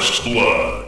First Blood.